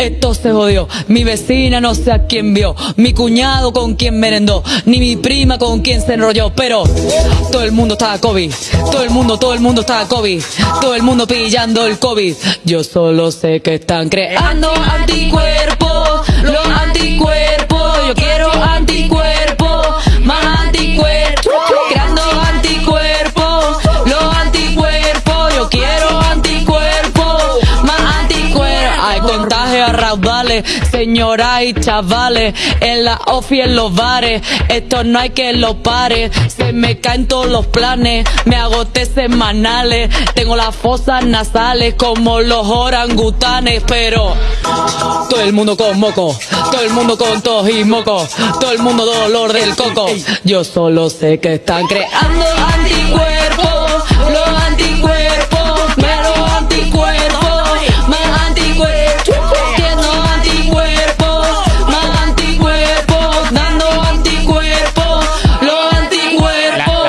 esto se jodió. Mi vecina no sé a quién vio, mi cuñado con quien merendó, ni mi prima con quien se enrolló. Pero todo el mundo estaba COVID, todo el mundo, todo el mundo estaba COVID, todo el mundo pillando el COVID. Yo solo sé que están creando anticuerpos, contagio a raudales, señoras y chavales, en la ofi en los bares. Esto no hay que lo pare, se me caen todos los planes, me agoté semanales. Tengo las fosas nasales como los orangutanes, pero todo el mundo con moco, todo el mundo con tos y moco, todo el mundo dolor del coco. Yo solo sé que están creando.